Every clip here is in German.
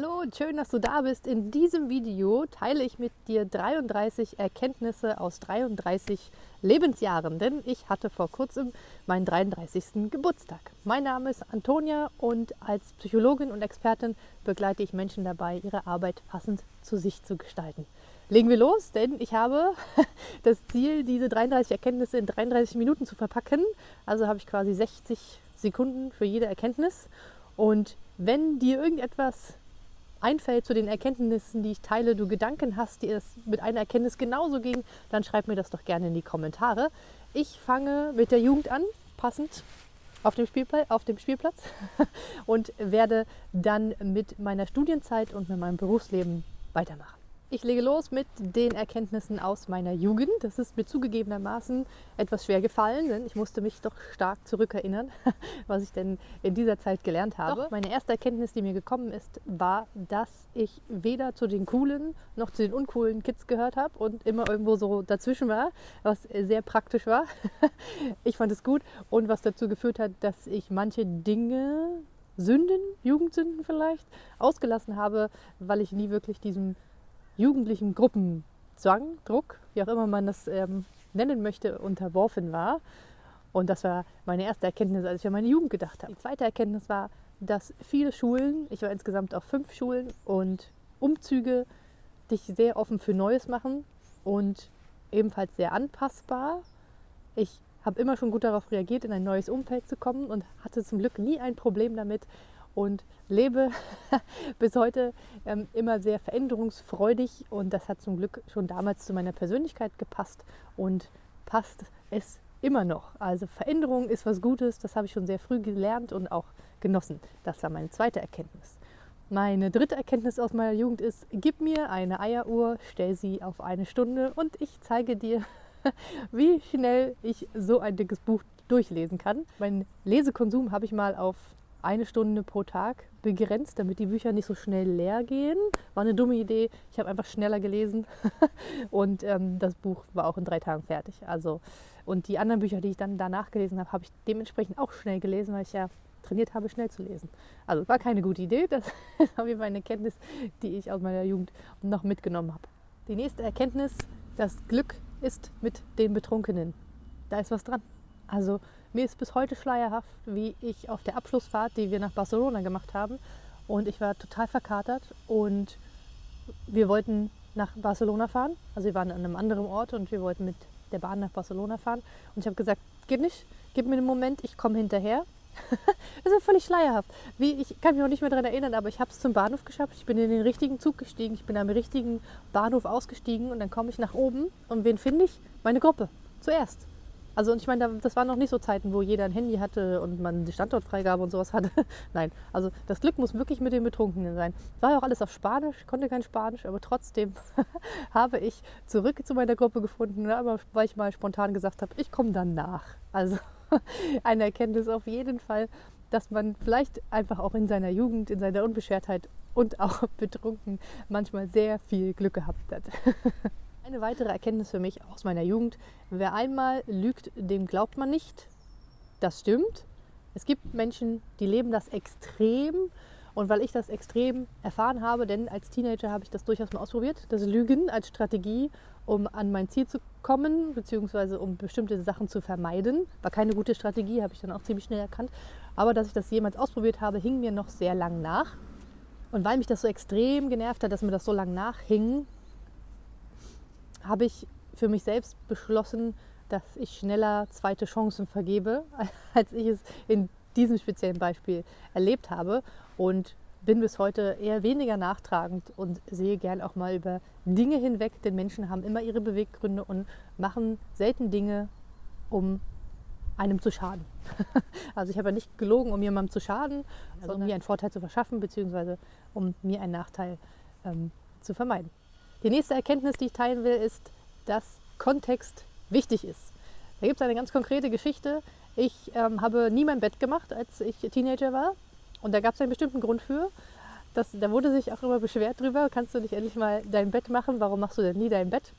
Hallo und schön, dass du da bist. In diesem Video teile ich mit dir 33 Erkenntnisse aus 33 Lebensjahren, denn ich hatte vor kurzem meinen 33. Geburtstag. Mein Name ist Antonia und als Psychologin und Expertin begleite ich Menschen dabei, ihre Arbeit passend zu sich zu gestalten. Legen wir los, denn ich habe das Ziel, diese 33 Erkenntnisse in 33 Minuten zu verpacken. Also habe ich quasi 60 Sekunden für jede Erkenntnis. Und wenn dir irgendetwas einfällt zu den Erkenntnissen, die ich teile, du Gedanken hast, die es mit einer Erkenntnis genauso ging, dann schreib mir das doch gerne in die Kommentare. Ich fange mit der Jugend an, passend auf dem, Spielplatz, auf dem Spielplatz und werde dann mit meiner Studienzeit und mit meinem Berufsleben weitermachen. Ich lege los mit den Erkenntnissen aus meiner Jugend. Das ist mir zugegebenermaßen etwas schwer gefallen, denn ich musste mich doch stark zurückerinnern, was ich denn in dieser Zeit gelernt habe. Doch meine erste Erkenntnis, die mir gekommen ist, war, dass ich weder zu den coolen noch zu den uncoolen Kids gehört habe und immer irgendwo so dazwischen war, was sehr praktisch war. Ich fand es gut und was dazu geführt hat, dass ich manche Dinge, Sünden, Jugendsünden vielleicht, ausgelassen habe, weil ich nie wirklich diesem jugendlichen Gruppenzwang, Druck, wie auch immer man das ähm, nennen möchte, unterworfen war. Und das war meine erste Erkenntnis, als ich an meine Jugend gedacht habe. Die zweite Erkenntnis war, dass viele Schulen, ich war insgesamt auf fünf Schulen und Umzüge dich sehr offen für Neues machen und ebenfalls sehr anpassbar. Ich habe immer schon gut darauf reagiert, in ein neues Umfeld zu kommen und hatte zum Glück nie ein Problem damit, und lebe bis heute ähm, immer sehr veränderungsfreudig und das hat zum Glück schon damals zu meiner Persönlichkeit gepasst und passt es immer noch. Also Veränderung ist was Gutes, das habe ich schon sehr früh gelernt und auch genossen. Das war meine zweite Erkenntnis. Meine dritte Erkenntnis aus meiner Jugend ist, gib mir eine Eieruhr, stell sie auf eine Stunde und ich zeige dir, wie schnell ich so ein dickes Buch durchlesen kann. Meinen Lesekonsum habe ich mal auf eine Stunde pro Tag begrenzt, damit die Bücher nicht so schnell leer gehen. War eine dumme Idee. Ich habe einfach schneller gelesen und ähm, das Buch war auch in drei Tagen fertig. Also und die anderen Bücher, die ich dann danach gelesen habe, habe ich dementsprechend auch schnell gelesen, weil ich ja trainiert habe, schnell zu lesen. Also war keine gute Idee. Das ist auf jeden Fall eine Erkenntnis, die ich aus meiner Jugend noch mitgenommen habe. Die nächste Erkenntnis: Das Glück ist mit den Betrunkenen. Da ist was dran. Also mir ist bis heute schleierhaft, wie ich auf der Abschlussfahrt, die wir nach Barcelona gemacht haben, und ich war total verkatert und wir wollten nach Barcelona fahren. Also wir waren an einem anderen Ort und wir wollten mit der Bahn nach Barcelona fahren. Und ich habe gesagt, geht nicht, gib mir einen Moment, ich komme hinterher. das ist völlig schleierhaft. Wie, ich kann mich auch nicht mehr daran erinnern, aber ich habe es zum Bahnhof geschafft. Ich bin in den richtigen Zug gestiegen, ich bin am richtigen Bahnhof ausgestiegen und dann komme ich nach oben und wen finde ich? Meine Gruppe. Zuerst. Also und ich meine, das waren noch nicht so Zeiten, wo jeder ein Handy hatte und man die Standortfreigabe und sowas hatte. Nein, also das Glück muss wirklich mit den Betrunkenen sein. War ja auch alles auf Spanisch, konnte kein Spanisch, aber trotzdem habe ich zurück zu meiner Gruppe gefunden, ne, weil ich mal spontan gesagt habe, ich komme dann nach. Also eine Erkenntnis auf jeden Fall, dass man vielleicht einfach auch in seiner Jugend, in seiner Unbeschwertheit und auch betrunken manchmal sehr viel Glück gehabt hat. Eine weitere Erkenntnis für mich aus meiner Jugend, wer einmal lügt, dem glaubt man nicht. Das stimmt. Es gibt Menschen, die leben das extrem. Und weil ich das extrem erfahren habe, denn als Teenager habe ich das durchaus mal ausprobiert, das Lügen als Strategie, um an mein Ziel zu kommen, beziehungsweise um bestimmte Sachen zu vermeiden. War keine gute Strategie, habe ich dann auch ziemlich schnell erkannt. Aber dass ich das jemals ausprobiert habe, hing mir noch sehr lang nach. Und weil mich das so extrem genervt hat, dass mir das so lang nachhing, habe ich für mich selbst beschlossen, dass ich schneller zweite Chancen vergebe, als ich es in diesem speziellen Beispiel erlebt habe und bin bis heute eher weniger nachtragend und sehe gern auch mal über Dinge hinweg, denn Menschen haben immer ihre Beweggründe und machen selten Dinge, um einem zu schaden. Also ich habe ja nicht gelogen, um jemandem zu schaden, sondern um mir einen Vorteil zu verschaffen, beziehungsweise um mir einen Nachteil ähm, zu vermeiden. Die nächste Erkenntnis, die ich teilen will, ist, dass Kontext wichtig ist. Da gibt es eine ganz konkrete Geschichte. Ich ähm, habe nie mein Bett gemacht, als ich Teenager war. Und da gab es einen bestimmten Grund für. Das, da wurde sich auch immer beschwert drüber, kannst du nicht endlich mal dein Bett machen? Warum machst du denn nie dein Bett?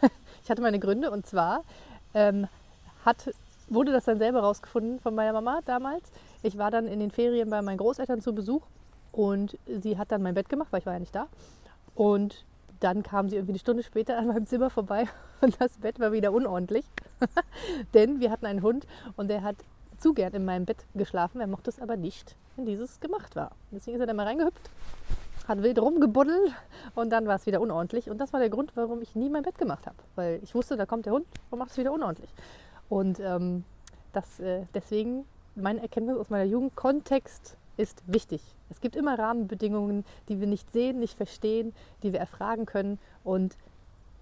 ich hatte meine Gründe und zwar ähm, hat, wurde das dann selber rausgefunden von meiner Mama damals. Ich war dann in den Ferien bei meinen Großeltern zu Besuch Und sie hat dann mein Bett gemacht, weil ich war ja nicht da. Und dann kam sie irgendwie eine Stunde später an meinem Zimmer vorbei und das Bett war wieder unordentlich. Denn wir hatten einen Hund und der hat zu gern in meinem Bett geschlafen. Er mochte es aber nicht, wenn dieses gemacht war. Deswegen ist er da mal reingehüpft, hat wild rumgebuddelt und dann war es wieder unordentlich. Und das war der Grund, warum ich nie mein Bett gemacht habe. Weil ich wusste, da kommt der Hund und macht es wieder unordentlich. Und ähm, das, äh, deswegen meine Erkenntnis aus meiner Jugend, Kontext ist wichtig. Es gibt immer Rahmenbedingungen, die wir nicht sehen, nicht verstehen, die wir erfragen können und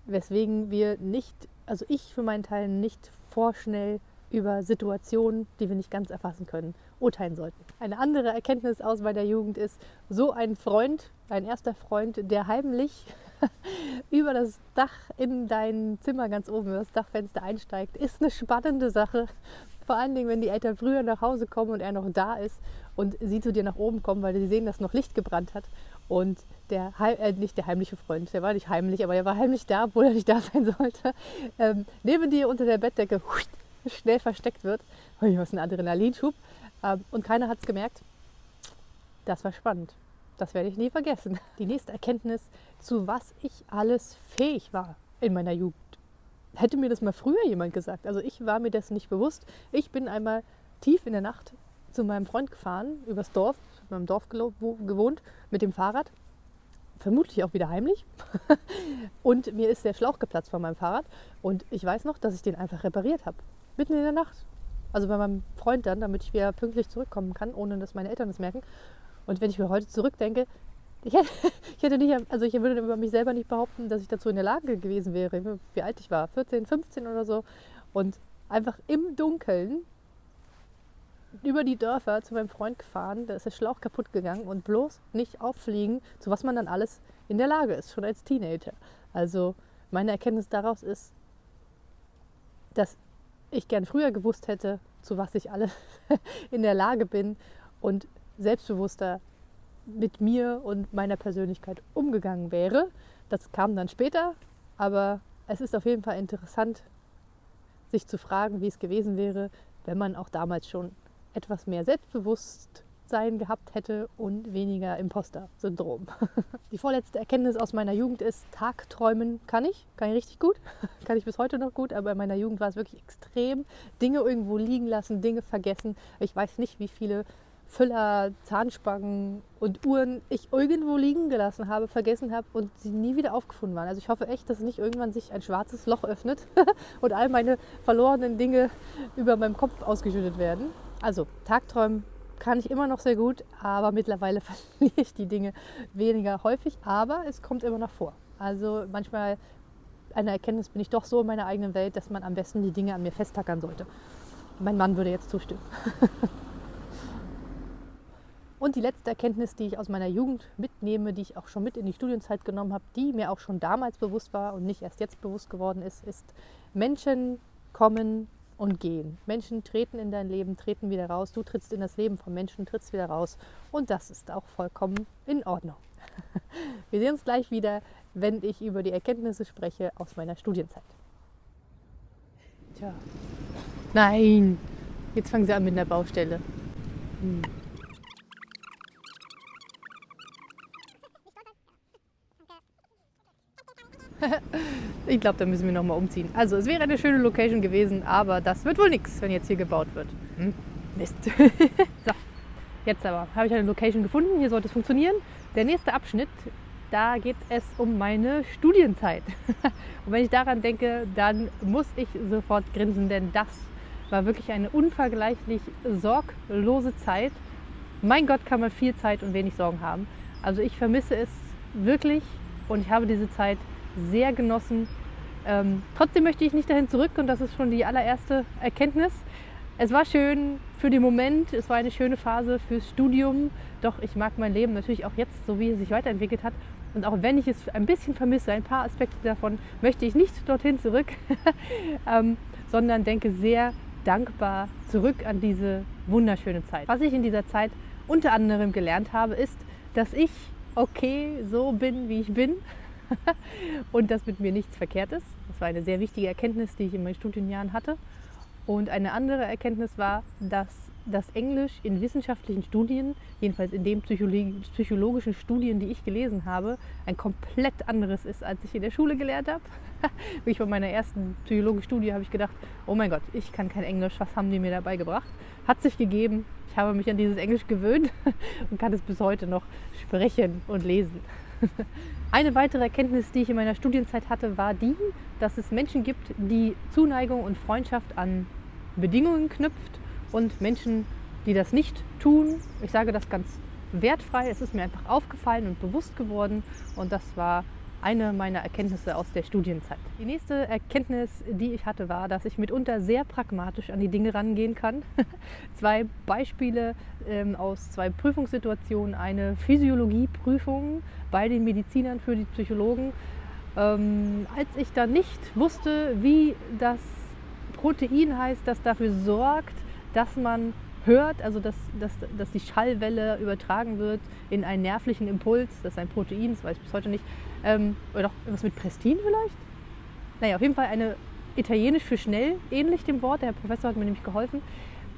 weswegen wir nicht, also ich für meinen Teil nicht vorschnell über Situationen, die wir nicht ganz erfassen können, urteilen sollten. Eine andere Erkenntnis aus meiner Jugend ist, so ein Freund, ein erster Freund, der heimlich über das Dach in dein Zimmer ganz oben, über das Dachfenster einsteigt, ist eine spannende Sache. Vor allen Dingen, wenn die Eltern früher nach Hause kommen und er noch da ist und sie zu dir nach oben kommen, weil sie sehen, dass noch Licht gebrannt hat. Und der, äh, nicht der heimliche Freund, der war nicht heimlich, aber er war heimlich da, obwohl er nicht da sein sollte, ähm, neben dir unter der Bettdecke schnell versteckt wird. Was ein Adrenalinschub. Ähm, und keiner hat es gemerkt. Das war spannend. Das werde ich nie vergessen. Die nächste Erkenntnis, zu was ich alles fähig war in meiner Jugend. Hätte mir das mal früher jemand gesagt. Also ich war mir dessen nicht bewusst. Ich bin einmal tief in der Nacht zu meinem Freund gefahren, übers Dorf, in meinem Dorf gewohnt, mit dem Fahrrad. Vermutlich auch wieder heimlich. und mir ist der Schlauch geplatzt von meinem Fahrrad. Und ich weiß noch, dass ich den einfach repariert habe. Mitten in der Nacht. Also bei meinem Freund dann, damit ich wieder pünktlich zurückkommen kann, ohne dass meine Eltern es merken. Und wenn ich mir heute zurückdenke, ich hätte, ich hätte nicht, also ich würde über mich selber nicht behaupten, dass ich dazu in der Lage gewesen wäre, wie alt ich war, 14, 15 oder so. Und einfach im Dunkeln über die Dörfer zu meinem Freund gefahren, da ist der Schlauch kaputt gegangen und bloß nicht auffliegen, zu was man dann alles in der Lage ist, schon als Teenager. Also meine Erkenntnis daraus ist, dass ich gern früher gewusst hätte, zu was ich alles in der Lage bin und selbstbewusster mit mir und meiner Persönlichkeit umgegangen wäre. Das kam dann später, aber es ist auf jeden Fall interessant, sich zu fragen, wie es gewesen wäre, wenn man auch damals schon etwas mehr Selbstbewusstsein gehabt hätte und weniger Imposter-Syndrom. Die vorletzte Erkenntnis aus meiner Jugend ist, Tagträumen kann ich, kann ich richtig gut, kann ich bis heute noch gut, aber in meiner Jugend war es wirklich extrem. Dinge irgendwo liegen lassen, Dinge vergessen. Ich weiß nicht, wie viele Füller, Zahnspangen und Uhren ich irgendwo liegen gelassen habe, vergessen habe und sie nie wieder aufgefunden waren. Also ich hoffe echt, dass nicht irgendwann sich ein schwarzes Loch öffnet und all meine verlorenen Dinge über meinem Kopf ausgeschüttet werden. Also Tagträumen kann ich immer noch sehr gut, aber mittlerweile verliere ich die Dinge weniger häufig, aber es kommt immer noch vor. Also manchmal eine Erkenntnis bin ich doch so in meiner eigenen Welt, dass man am besten die Dinge an mir festtackern sollte. Mein Mann würde jetzt zustimmen. Und die letzte Erkenntnis, die ich aus meiner Jugend mitnehme, die ich auch schon mit in die Studienzeit genommen habe, die mir auch schon damals bewusst war und nicht erst jetzt bewusst geworden ist, ist, Menschen kommen und gehen. Menschen treten in dein Leben, treten wieder raus. Du trittst in das Leben von Menschen, trittst wieder raus. Und das ist auch vollkommen in Ordnung. Wir sehen uns gleich wieder, wenn ich über die Erkenntnisse spreche aus meiner Studienzeit. Tja. Nein, jetzt fangen sie an mit einer Baustelle. Hm. ich glaube, da müssen wir noch mal umziehen. Also es wäre eine schöne Location gewesen, aber das wird wohl nichts, wenn jetzt hier gebaut wird. Hm? Mist. so, jetzt aber habe ich eine Location gefunden. Hier sollte es funktionieren. Der nächste Abschnitt, da geht es um meine Studienzeit. Und wenn ich daran denke, dann muss ich sofort grinsen, denn das war wirklich eine unvergleichlich sorglose Zeit. Mein Gott, kann man viel Zeit und wenig Sorgen haben. Also ich vermisse es wirklich und ich habe diese Zeit sehr genossen. Ähm, trotzdem möchte ich nicht dahin zurück und das ist schon die allererste Erkenntnis. Es war schön für den Moment, es war eine schöne Phase fürs Studium, doch ich mag mein Leben natürlich auch jetzt, so wie es sich weiterentwickelt hat. Und auch wenn ich es ein bisschen vermisse, ein paar Aspekte davon, möchte ich nicht dorthin zurück, ähm, sondern denke sehr dankbar zurück an diese wunderschöne Zeit. Was ich in dieser Zeit unter anderem gelernt habe, ist, dass ich okay so bin, wie ich bin und dass mit mir nichts verkehrt ist. Das war eine sehr wichtige Erkenntnis, die ich in meinen Studienjahren hatte. Und eine andere Erkenntnis war, dass dass Englisch in wissenschaftlichen Studien, jedenfalls in den psychologischen Studien, die ich gelesen habe, ein komplett anderes ist, als ich in der Schule gelernt habe. Wie ich bei meiner ersten psychologischen Studie habe ich gedacht, oh mein Gott, ich kann kein Englisch, was haben die mir dabei gebracht? Hat sich gegeben, ich habe mich an dieses Englisch gewöhnt und kann es bis heute noch sprechen und lesen. Eine weitere Erkenntnis, die ich in meiner Studienzeit hatte, war die, dass es Menschen gibt, die Zuneigung und Freundschaft an Bedingungen knüpft und Menschen, die das nicht tun. Ich sage das ganz wertfrei. Es ist mir einfach aufgefallen und bewusst geworden und das war eine meiner Erkenntnisse aus der Studienzeit. Die nächste Erkenntnis, die ich hatte, war, dass ich mitunter sehr pragmatisch an die Dinge rangehen kann. zwei Beispiele ähm, aus zwei Prüfungssituationen. Eine Physiologieprüfung bei den Medizinern für die Psychologen. Ähm, als ich da nicht wusste, wie das Protein heißt, das dafür sorgt, dass man hört, also dass, dass, dass die Schallwelle übertragen wird in einen nervlichen Impuls, das ist ein Protein, das weiß ich bis heute nicht, ähm, oder doch was mit Prestin vielleicht? Naja, auf jeden Fall eine italienisch für schnell, ähnlich dem Wort, der Herr Professor hat mir nämlich geholfen.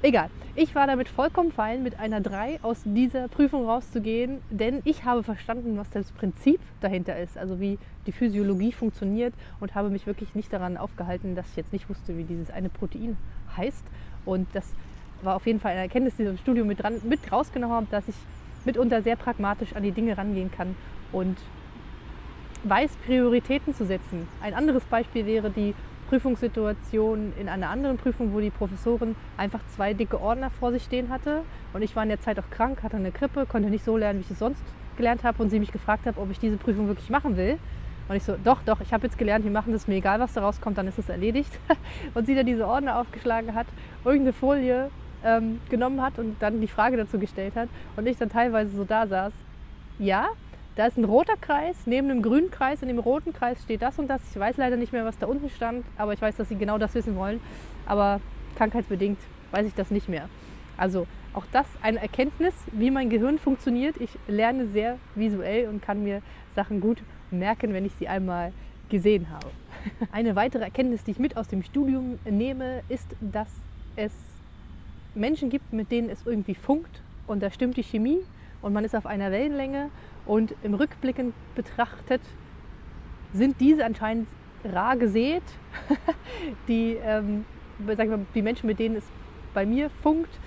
Egal, ich war damit vollkommen fein, mit einer 3 aus dieser Prüfung rauszugehen, denn ich habe verstanden, was das Prinzip dahinter ist, also wie die Physiologie funktioniert und habe mich wirklich nicht daran aufgehalten, dass ich jetzt nicht wusste, wie dieses eine Protein heißt. Und das war auf jeden Fall eine Erkenntnis, die ich im Studium mit, dran, mit rausgenommen habe, dass ich mitunter sehr pragmatisch an die Dinge rangehen kann und weiß, Prioritäten zu setzen. Ein anderes Beispiel wäre die Prüfungssituation in einer anderen Prüfung, wo die Professorin einfach zwei dicke Ordner vor sich stehen hatte. Und ich war in der Zeit auch krank, hatte eine Grippe, konnte nicht so lernen, wie ich es sonst gelernt habe. Und sie mich gefragt hat, ob ich diese Prüfung wirklich machen will. Und ich so, doch, doch, ich habe jetzt gelernt, wir machen das, mir egal, was da rauskommt, dann ist es erledigt. Und sie dann diese Ordner aufgeschlagen hat, irgendeine Folie ähm, genommen hat und dann die Frage dazu gestellt hat. Und ich dann teilweise so da saß, ja, da ist ein roter Kreis, neben einem grünen Kreis, in dem roten Kreis steht das und das. Ich weiß leider nicht mehr, was da unten stand, aber ich weiß, dass sie genau das wissen wollen. Aber krankheitsbedingt weiß ich das nicht mehr. Also auch das eine Erkenntnis, wie mein Gehirn funktioniert. Ich lerne sehr visuell und kann mir Sachen gut merken, wenn ich sie einmal gesehen habe. Eine weitere Erkenntnis, die ich mit aus dem Studium nehme, ist, dass es Menschen gibt, mit denen es irgendwie funkt und da stimmt die Chemie und man ist auf einer Wellenlänge und im Rückblicken betrachtet sind diese anscheinend rar gesät, die, ähm, sag mal, die Menschen, mit denen es bei mir funkt.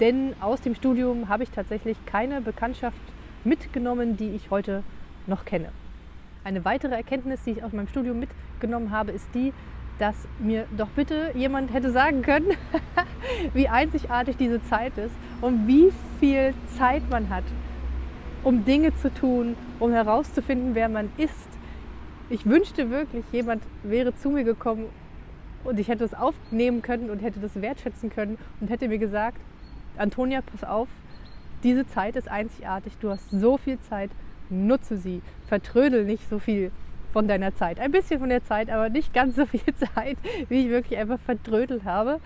Denn aus dem Studium habe ich tatsächlich keine Bekanntschaft mitgenommen, die ich heute noch kenne. Eine weitere Erkenntnis, die ich aus meinem Studium mitgenommen habe, ist die, dass mir doch bitte jemand hätte sagen können, wie einzigartig diese Zeit ist und wie viel Zeit man hat, um Dinge zu tun, um herauszufinden, wer man ist. Ich wünschte wirklich, jemand wäre zu mir gekommen und ich hätte es aufnehmen können und hätte das wertschätzen können und hätte mir gesagt, Antonia, pass auf, diese Zeit ist einzigartig, du hast so viel Zeit, nutze sie, vertrödel nicht so viel von deiner Zeit. Ein bisschen von der Zeit, aber nicht ganz so viel Zeit, wie ich wirklich einfach vertrödelt habe.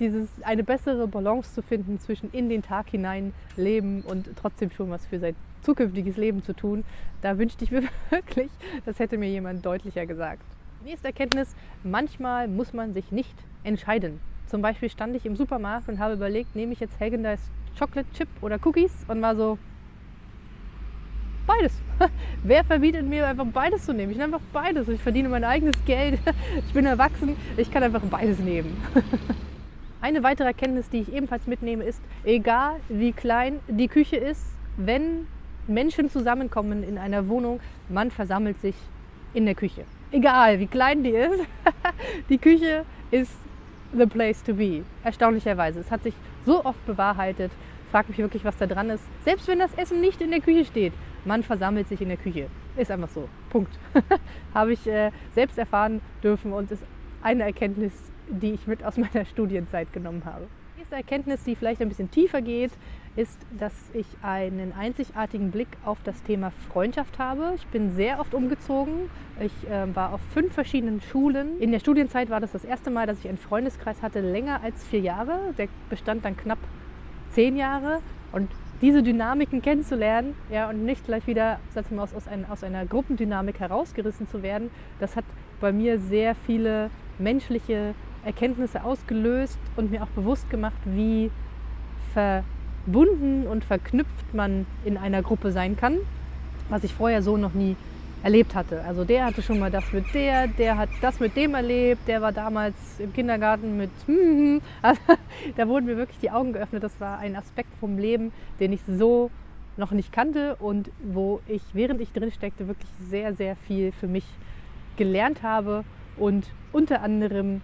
Dieses, eine bessere Balance zu finden zwischen in den Tag hinein leben und trotzdem schon was für sein zukünftiges Leben zu tun, da wünschte ich mir wirklich, das hätte mir jemand deutlicher gesagt. Nächste Erkenntnis, manchmal muss man sich nicht entscheiden. Zum Beispiel stand ich im Supermarkt und habe überlegt, nehme ich jetzt Hagen Chocolate Chip oder Cookies und war so, beides. Wer verbietet mir einfach beides zu nehmen? Ich nehme einfach beides. Ich verdiene mein eigenes Geld. Ich bin erwachsen. Ich kann einfach beides nehmen. Eine weitere Erkenntnis, die ich ebenfalls mitnehme, ist, egal wie klein die Küche ist, wenn Menschen zusammenkommen in einer Wohnung, man versammelt sich in der Küche. Egal wie klein die ist, die Küche ist the place to be. Erstaunlicherweise. Es hat sich so oft bewahrheitet. Frag mich wirklich, was da dran ist. Selbst wenn das Essen nicht in der Küche steht, man versammelt sich in der Küche. Ist einfach so. Punkt. Habe ich äh, selbst erfahren dürfen und ist eine Erkenntnis, die ich mit aus meiner Studienzeit genommen habe. Die nächste Erkenntnis, die vielleicht ein bisschen tiefer geht, ist, dass ich einen einzigartigen Blick auf das Thema Freundschaft habe. Ich bin sehr oft umgezogen. Ich äh, war auf fünf verschiedenen Schulen. In der Studienzeit war das das erste Mal, dass ich einen Freundeskreis hatte, länger als vier Jahre. Der bestand dann knapp zehn Jahre. Und diese Dynamiken kennenzulernen ja, und nicht gleich wieder sag mal, aus, aus, ein, aus einer Gruppendynamik herausgerissen zu werden, das hat bei mir sehr viele menschliche Erkenntnisse ausgelöst und mir auch bewusst gemacht, wie verbunden und verknüpft man in einer Gruppe sein kann, was ich vorher so noch nie erlebt hatte. Also der hatte schon mal das mit der, der hat das mit dem erlebt, der war damals im Kindergarten mit, also, da wurden mir wirklich die Augen geöffnet. Das war ein Aspekt vom Leben, den ich so noch nicht kannte und wo ich, während ich drin steckte, wirklich sehr, sehr viel für mich gelernt habe und unter anderem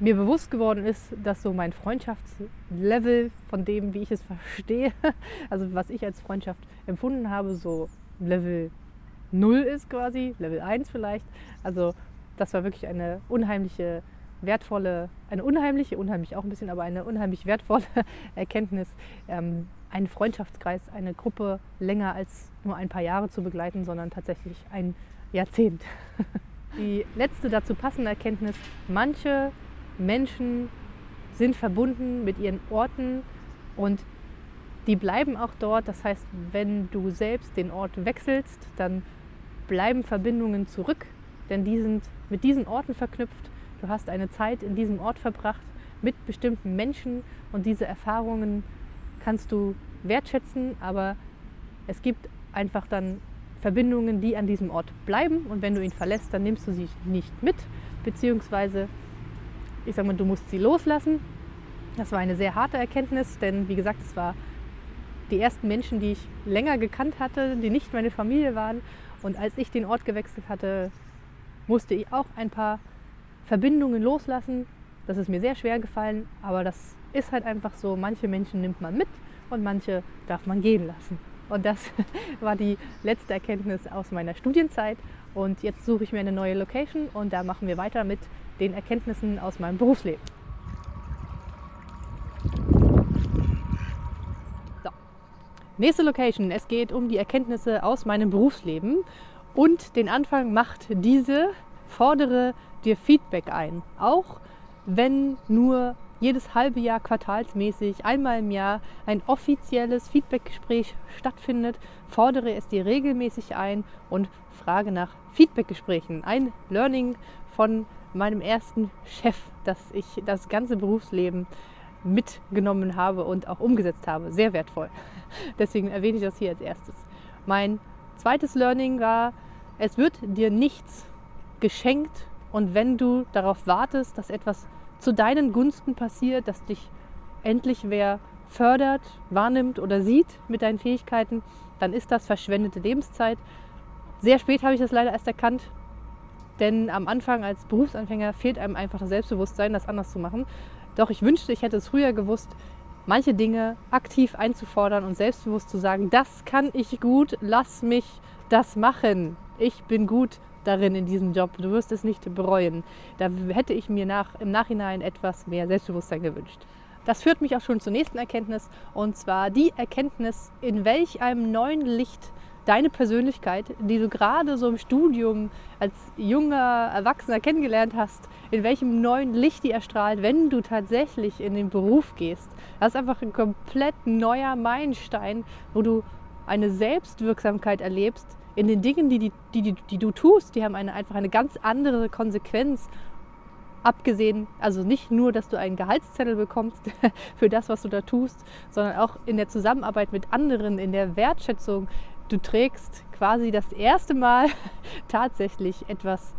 mir bewusst geworden ist, dass so mein Freundschaftslevel von dem, wie ich es verstehe, also was ich als Freundschaft empfunden habe, so Level 0 ist quasi, Level 1 vielleicht. Also das war wirklich eine unheimliche, wertvolle, eine unheimliche, unheimlich auch ein bisschen, aber eine unheimlich wertvolle Erkenntnis, ähm, einen Freundschaftskreis, eine Gruppe länger als nur ein paar Jahre zu begleiten, sondern tatsächlich ein Jahrzehnt. Die letzte dazu passende Erkenntnis, manche Menschen sind verbunden mit ihren Orten und die bleiben auch dort. Das heißt, wenn du selbst den Ort wechselst, dann bleiben Verbindungen zurück, denn die sind mit diesen Orten verknüpft. Du hast eine Zeit in diesem Ort verbracht mit bestimmten Menschen und diese Erfahrungen kannst du wertschätzen, aber es gibt einfach dann Verbindungen, die an diesem Ort bleiben und wenn du ihn verlässt, dann nimmst du sie nicht mit, beziehungsweise ich sage mal, du musst sie loslassen. Das war eine sehr harte Erkenntnis, denn wie gesagt, es war die ersten Menschen, die ich länger gekannt hatte, die nicht meine Familie waren. Und als ich den Ort gewechselt hatte, musste ich auch ein paar Verbindungen loslassen. Das ist mir sehr schwer gefallen, aber das ist halt einfach so. Manche Menschen nimmt man mit und manche darf man gehen lassen. Und das war die letzte Erkenntnis aus meiner Studienzeit. Und jetzt suche ich mir eine neue Location und da machen wir weiter mit den Erkenntnissen aus meinem Berufsleben. So. Nächste Location. Es geht um die Erkenntnisse aus meinem Berufsleben. Und den Anfang macht diese, fordere dir Feedback ein. Auch wenn nur jedes halbe Jahr quartalsmäßig, einmal im Jahr ein offizielles Feedbackgespräch stattfindet, fordere es dir regelmäßig ein und frage nach Feedbackgesprächen. Ein Learning von meinem ersten Chef, dass ich das ganze Berufsleben mitgenommen habe und auch umgesetzt habe. Sehr wertvoll. Deswegen erwähne ich das hier als erstes. Mein zweites Learning war, es wird dir nichts geschenkt und wenn du darauf wartest, dass etwas zu deinen Gunsten passiert, dass dich endlich wer fördert, wahrnimmt oder sieht mit deinen Fähigkeiten, dann ist das verschwendete Lebenszeit. Sehr spät habe ich das leider erst erkannt, denn am Anfang als Berufsanfänger fehlt einem einfach das Selbstbewusstsein, das anders zu machen. Doch ich wünschte, ich hätte es früher gewusst, manche Dinge aktiv einzufordern und selbstbewusst zu sagen, das kann ich gut, lass mich das machen. Ich bin gut darin in diesem Job. Du wirst es nicht bereuen. Da hätte ich mir nach, im Nachhinein etwas mehr Selbstbewusstsein gewünscht. Das führt mich auch schon zur nächsten Erkenntnis und zwar die Erkenntnis, in welch einem neuen Licht deine Persönlichkeit, die du gerade so im Studium als junger Erwachsener kennengelernt hast, in welchem neuen Licht die erstrahlt, wenn du tatsächlich in den Beruf gehst. Das ist einfach ein komplett neuer Meilenstein, wo du eine Selbstwirksamkeit erlebst in den Dingen, die, die, die, die du tust. Die haben eine, einfach eine ganz andere Konsequenz abgesehen, also nicht nur, dass du einen Gehaltszettel bekommst für das, was du da tust, sondern auch in der Zusammenarbeit mit anderen, in der Wertschätzung, du trägst quasi das erste Mal tatsächlich etwas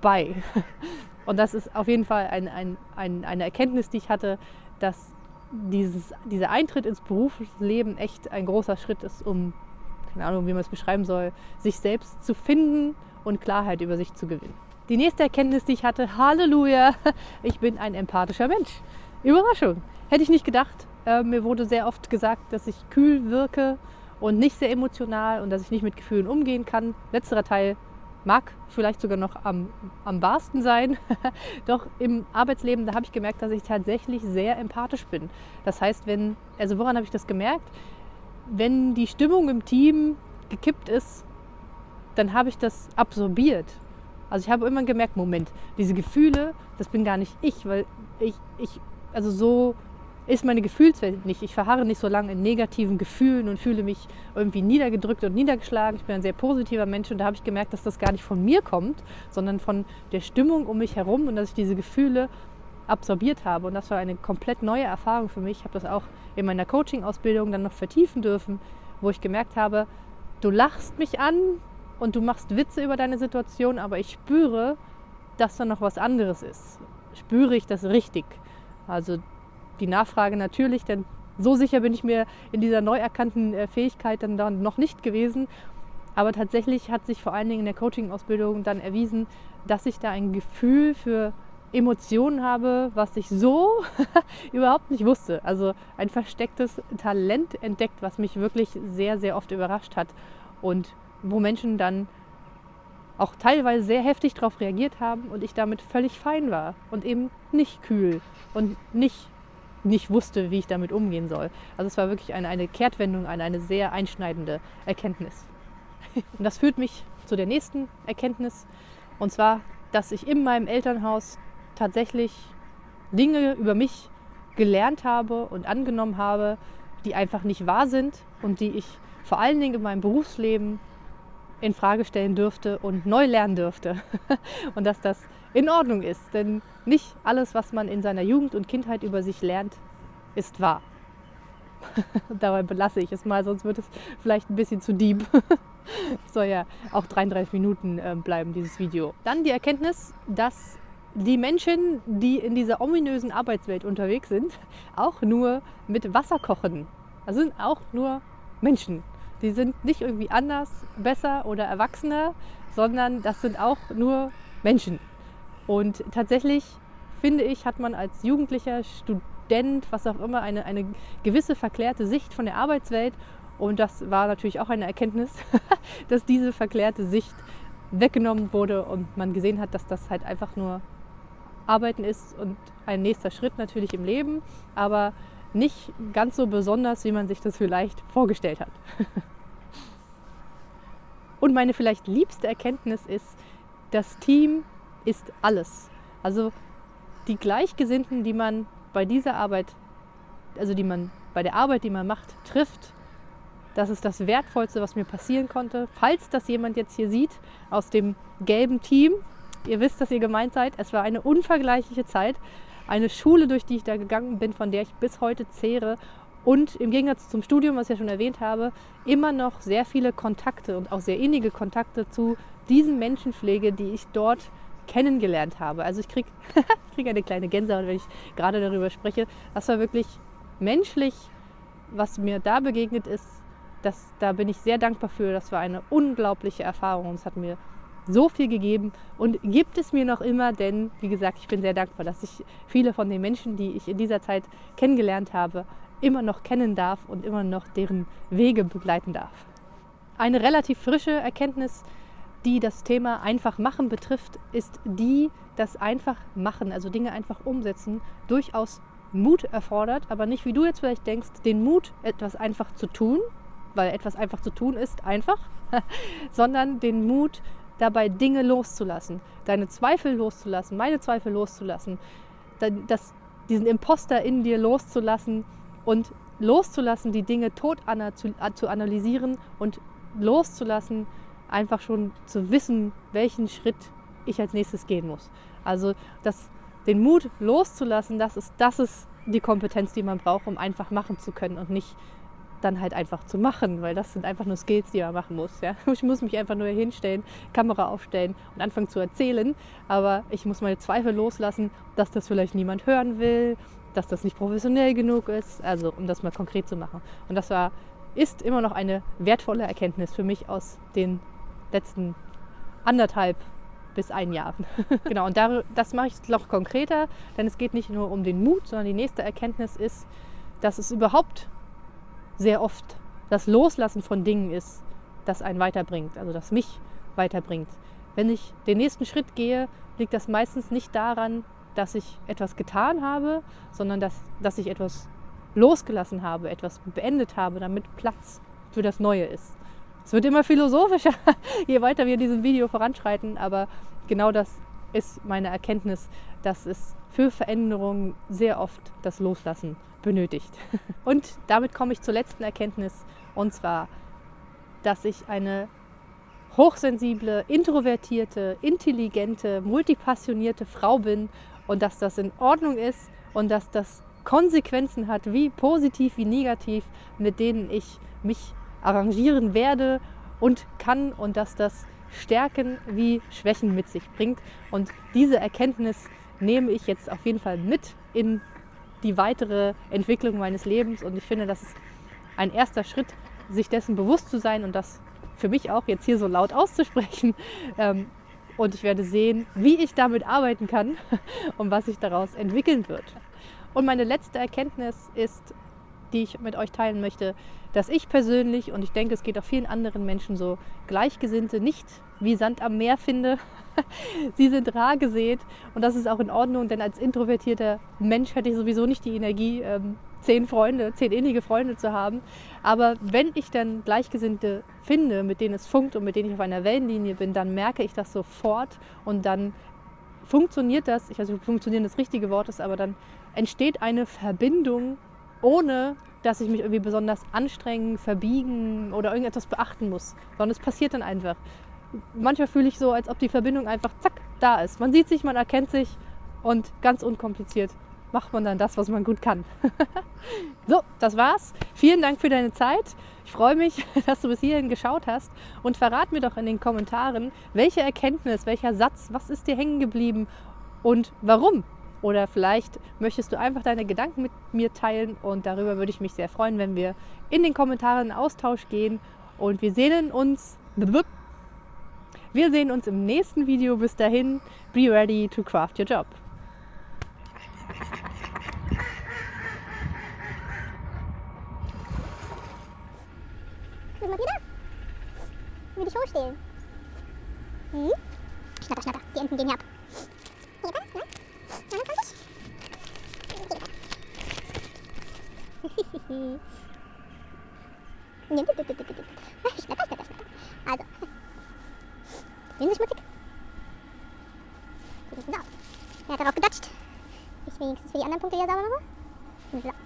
bei. Und das ist auf jeden Fall ein, ein, ein, eine Erkenntnis, die ich hatte, dass dieses, dieser Eintritt ins Berufsleben echt ein großer Schritt ist, um, keine Ahnung, wie man es beschreiben soll, sich selbst zu finden und Klarheit über sich zu gewinnen. Die nächste Erkenntnis, die ich hatte, Halleluja, ich bin ein empathischer Mensch. Überraschung. Hätte ich nicht gedacht. Äh, mir wurde sehr oft gesagt, dass ich kühl wirke und nicht sehr emotional und dass ich nicht mit Gefühlen umgehen kann. Letzterer Teil mag vielleicht sogar noch am, am wahrsten sein. Doch im Arbeitsleben, da habe ich gemerkt, dass ich tatsächlich sehr empathisch bin. Das heißt, wenn, also woran habe ich das gemerkt? Wenn die Stimmung im Team gekippt ist, dann habe ich das absorbiert. Also ich habe immer gemerkt, Moment, diese Gefühle, das bin gar nicht ich, weil ich, ich also so ist meine Gefühlswelt nicht. Ich verharre nicht so lange in negativen Gefühlen und fühle mich irgendwie niedergedrückt und niedergeschlagen. Ich bin ein sehr positiver Mensch und da habe ich gemerkt, dass das gar nicht von mir kommt, sondern von der Stimmung um mich herum und dass ich diese Gefühle absorbiert habe. Und das war eine komplett neue Erfahrung für mich. Ich habe das auch in meiner Coaching-Ausbildung dann noch vertiefen dürfen, wo ich gemerkt habe, du lachst mich an und du machst Witze über deine Situation, aber ich spüre, dass da noch was anderes ist. Spüre ich das richtig? Also die Nachfrage natürlich, denn so sicher bin ich mir in dieser neu erkannten äh, Fähigkeit dann, dann noch nicht gewesen. Aber tatsächlich hat sich vor allen Dingen in der Coaching-Ausbildung dann erwiesen, dass ich da ein Gefühl für Emotionen habe, was ich so überhaupt nicht wusste. Also ein verstecktes Talent entdeckt, was mich wirklich sehr, sehr oft überrascht hat und wo Menschen dann auch teilweise sehr heftig darauf reagiert haben und ich damit völlig fein war und eben nicht kühl und nicht, nicht wusste, wie ich damit umgehen soll. Also es war wirklich eine, eine Kehrtwendung, eine, eine sehr einschneidende Erkenntnis. Und das führt mich zu der nächsten Erkenntnis und zwar, dass ich in meinem Elternhaus tatsächlich Dinge über mich gelernt habe und angenommen habe, die einfach nicht wahr sind und die ich vor allen Dingen in meinem Berufsleben in Frage stellen dürfte und neu lernen dürfte. und dass das in Ordnung ist, denn nicht alles, was man in seiner Jugend und Kindheit über sich lernt, ist wahr. Dabei belasse ich es mal, sonst wird es vielleicht ein bisschen zu deep. soll ja auch 33 Minuten ähm, bleiben, dieses Video. Dann die Erkenntnis, dass die Menschen, die in dieser ominösen Arbeitswelt unterwegs sind, auch nur mit Wasser kochen. Also sind auch nur Menschen. Die sind nicht irgendwie anders, besser oder erwachsener, sondern das sind auch nur Menschen. Und tatsächlich finde ich, hat man als jugendlicher Student, was auch immer, eine, eine gewisse verklärte Sicht von der Arbeitswelt. Und das war natürlich auch eine Erkenntnis, dass diese verklärte Sicht weggenommen wurde und man gesehen hat, dass das halt einfach nur Arbeiten ist und ein nächster Schritt natürlich im Leben, aber nicht ganz so besonders, wie man sich das vielleicht vorgestellt hat. Und meine vielleicht liebste Erkenntnis ist, das Team ist alles. Also die Gleichgesinnten, die man bei dieser Arbeit, also die man bei der Arbeit, die man macht, trifft, das ist das Wertvollste, was mir passieren konnte. Falls das jemand jetzt hier sieht aus dem gelben Team, ihr wisst, dass ihr gemeint seid. Es war eine unvergleichliche Zeit eine Schule, durch die ich da gegangen bin, von der ich bis heute zehre und im Gegensatz zum Studium, was ich ja schon erwähnt habe, immer noch sehr viele Kontakte und auch sehr innige Kontakte zu diesen Menschenpflege, die ich dort kennengelernt habe. Also ich kriege krieg eine kleine Gänsehaut, wenn ich gerade darüber spreche. Das war wirklich menschlich, was mir da begegnet ist. Das, da bin ich sehr dankbar für. Das war eine unglaubliche Erfahrung. Es hat mir so viel gegeben und gibt es mir noch immer, denn wie gesagt, ich bin sehr dankbar, dass ich viele von den Menschen, die ich in dieser Zeit kennengelernt habe, immer noch kennen darf und immer noch deren Wege begleiten darf. Eine relativ frische Erkenntnis, die das Thema einfach machen betrifft, ist die, dass einfach machen, also Dinge einfach umsetzen, durchaus Mut erfordert, aber nicht wie du jetzt vielleicht denkst, den Mut, etwas einfach zu tun, weil etwas einfach zu tun ist einfach, sondern den Mut, dabei Dinge loszulassen, deine Zweifel loszulassen, meine Zweifel loszulassen, das, diesen Imposter in dir loszulassen und loszulassen, die Dinge tot zu, zu analysieren und loszulassen, einfach schon zu wissen, welchen Schritt ich als nächstes gehen muss. Also das, den Mut loszulassen, das ist, das ist die Kompetenz, die man braucht, um einfach machen zu können und nicht dann halt einfach zu machen, weil das sind einfach nur Skills, die man machen muss. Ja? Ich muss mich einfach nur hinstellen, Kamera aufstellen und anfangen zu erzählen, aber ich muss meine Zweifel loslassen, dass das vielleicht niemand hören will, dass das nicht professionell genug ist, also um das mal konkret zu machen. Und das war, ist immer noch eine wertvolle Erkenntnis für mich aus den letzten anderthalb bis ein Jahr. genau, und das mache ich noch konkreter, denn es geht nicht nur um den Mut, sondern die nächste Erkenntnis ist, dass es überhaupt sehr oft das Loslassen von Dingen ist, das einen weiterbringt, also das mich weiterbringt. Wenn ich den nächsten Schritt gehe, liegt das meistens nicht daran, dass ich etwas getan habe, sondern dass, dass ich etwas losgelassen habe, etwas beendet habe, damit Platz für das Neue ist. Es wird immer philosophischer, je weiter wir in diesem Video voranschreiten, aber genau das ist meine Erkenntnis, dass es für Veränderungen sehr oft das Loslassen benötigt. Und damit komme ich zur letzten Erkenntnis, und zwar, dass ich eine hochsensible, introvertierte, intelligente, multipassionierte Frau bin und dass das in Ordnung ist und dass das Konsequenzen hat, wie positiv wie negativ, mit denen ich mich arrangieren werde und kann und dass das Stärken wie Schwächen mit sich bringt. Und diese Erkenntnis nehme ich jetzt auf jeden Fall mit in die weitere Entwicklung meines Lebens. Und ich finde, das ist ein erster Schritt, sich dessen bewusst zu sein und das für mich auch jetzt hier so laut auszusprechen. Ähm, und ich werde sehen, wie ich damit arbeiten kann und was sich daraus entwickeln wird. Und meine letzte Erkenntnis ist, die ich mit euch teilen möchte, dass ich persönlich, und ich denke, es geht auch vielen anderen Menschen so, Gleichgesinnte nicht wie Sand am Meer finde. Sie sind rar gesät und das ist auch in Ordnung, denn als introvertierter Mensch hätte ich sowieso nicht die Energie, ähm, zehn Freunde, zehn innige Freunde zu haben. Aber wenn ich dann Gleichgesinnte finde, mit denen es funkt und mit denen ich auf einer Wellenlinie bin, dann merke ich das sofort und dann funktioniert das, ich weiß nicht, ob funktionieren das richtige Wort ist, aber dann entsteht eine Verbindung, ohne dass ich mich irgendwie besonders anstrengen, verbiegen oder irgendetwas beachten muss, sondern es passiert dann einfach. Manchmal fühle ich so, als ob die Verbindung einfach zack da ist. Man sieht sich, man erkennt sich und ganz unkompliziert macht man dann das, was man gut kann. so, das war's. Vielen Dank für deine Zeit. Ich freue mich, dass du bis hierhin geschaut hast und verrat mir doch in den Kommentaren, welche Erkenntnis, welcher Satz, was ist dir hängen geblieben und warum oder vielleicht möchtest du einfach deine Gedanken mit mir teilen und darüber würde ich mich sehr freuen, wenn wir in den Kommentaren in Austausch gehen. Und wir sehen uns. Wir sehen uns im nächsten Video. Bis dahin, be ready to craft your job. Guck mal wieder. Will dich hochstehlen. Hm? Schnatter, schnatter. Die Enten gehen hier ab. Schnatter, schnatter, schnatter. Also. Sehen Sie schmutzig? Sieht nicht so aus. Er hat darauf gedatscht. Ich wenigstens für die anderen Punkte hier sauber mache. So.